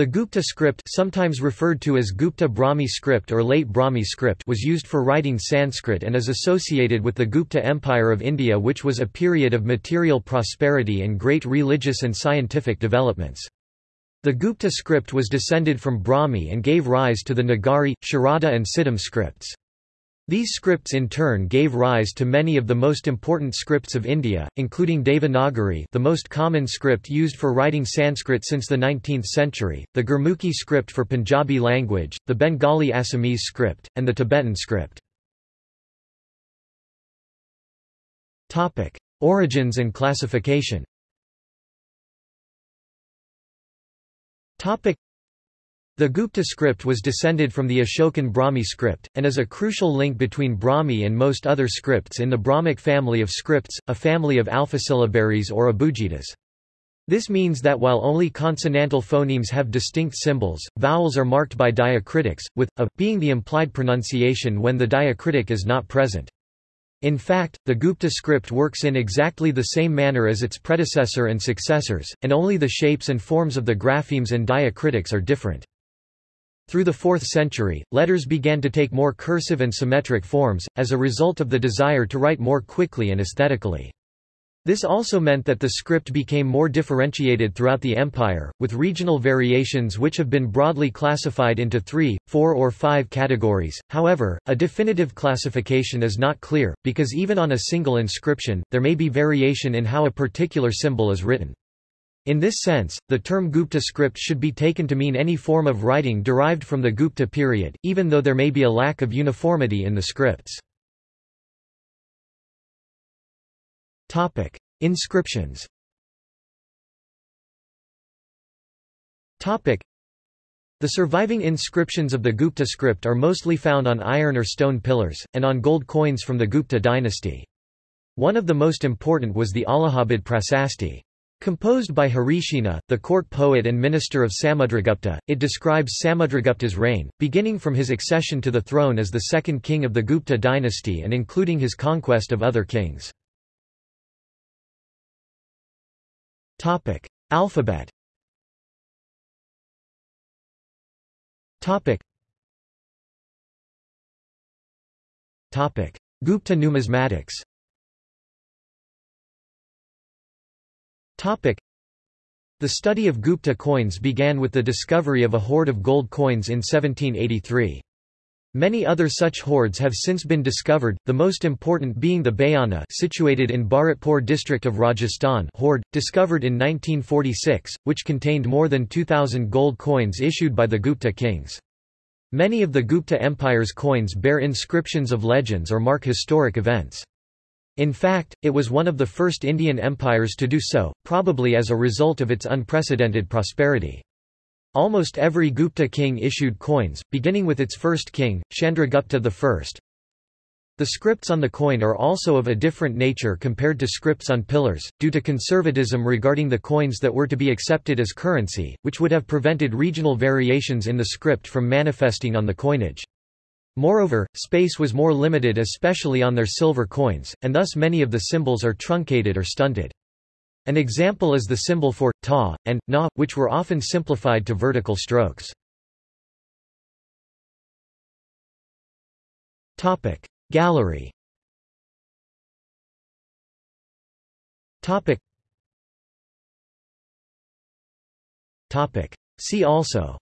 The Gupta script sometimes referred to as Gupta Brahmi script or Late Brahmi script was used for writing Sanskrit and is associated with the Gupta Empire of India which was a period of material prosperity and great religious and scientific developments. The Gupta script was descended from Brahmi and gave rise to the Nagari, Sharada and Siddham scripts. These scripts in turn gave rise to many of the most important scripts of India, including Devanagari the most common script used for writing Sanskrit since the 19th century, the Gurmukhi script for Punjabi language, the Bengali Assamese script, and the Tibetan script. Origins and classification the Gupta script was descended from the Ashokan Brahmi script, and is a crucial link between Brahmi and most other scripts in the Brahmic family of scripts, a family of alphasyllabaries or abugidas. This means that while only consonantal phonemes have distinct symbols, vowels are marked by diacritics, with a being the implied pronunciation when the diacritic is not present. In fact, the Gupta script works in exactly the same manner as its predecessor and successors, and only the shapes and forms of the graphemes and diacritics are different. Through the 4th century, letters began to take more cursive and symmetric forms, as a result of the desire to write more quickly and aesthetically. This also meant that the script became more differentiated throughout the empire, with regional variations which have been broadly classified into three, four or five categories. However, a definitive classification is not clear, because even on a single inscription, there may be variation in how a particular symbol is written. In this sense, the term Gupta script should be taken to mean any form of writing derived from the Gupta period, even though there may be a lack of uniformity in the scripts. Inscriptions. The surviving inscriptions of the Gupta script are mostly found on iron or stone pillars, and on gold coins from the Gupta dynasty. One of the most important was the Allahabad Prasasti. Composed by Harisena, the court poet and minister of Samudragupta, it describes Samudragupta's reign, beginning from his accession to the throne as the second king of the Gupta dynasty and including his conquest of other kings. Alphabet. Gupta numismatics. The study of Gupta coins began with the discovery of a hoard of gold coins in 1783. Many other such hoards have since been discovered, the most important being the Bayana situated in Bharatpur district of Rajasthan hoard, discovered in 1946, which contained more than 2,000 gold coins issued by the Gupta kings. Many of the Gupta Empire's coins bear inscriptions of legends or mark historic events. In fact, it was one of the first Indian empires to do so, probably as a result of its unprecedented prosperity. Almost every Gupta king issued coins, beginning with its first king, Chandragupta I. The scripts on the coin are also of a different nature compared to scripts on pillars, due to conservatism regarding the coins that were to be accepted as currency, which would have prevented regional variations in the script from manifesting on the coinage. Moreover, space was more limited especially on their silver coins, and thus many of the symbols are truncated or stunted. An example is the symbol for ta and na, which were often simplified to vertical strokes. Gallery. See also.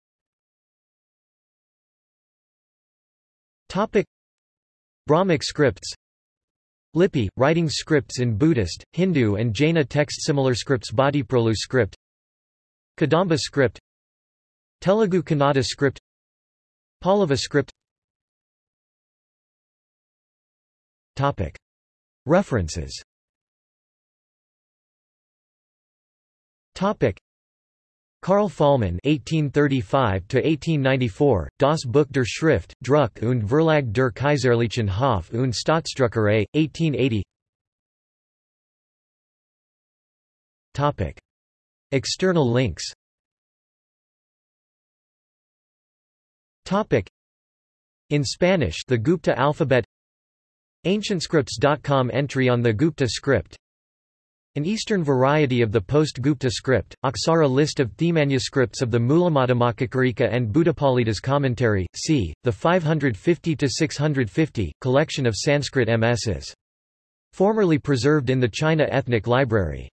Topic. Brahmic scripts. Lipi, writing scripts in Buddhist, Hindu and Jaina text similar scripts Bhattiprolu script. Kadamba script. Telugu Kannada script. Pallava script. Topic. References. Topic Karl Faulmann (1835–1894), Das Buch der Schrift, Druck und Verlag der Kaiserlichen Hof und Staatsdruckerei, 1880. Topic. External links. Topic. In Spanish, the Gupta alphabet. AncientScripts.com entry on the Gupta script. An eastern variety of the post-Gupta script, Aksara list of manuscripts of the Mulamadhyamakarika and Buddhapalitas commentary, c. the 550–650, collection of Sanskrit MSs. Formerly preserved in the China Ethnic Library.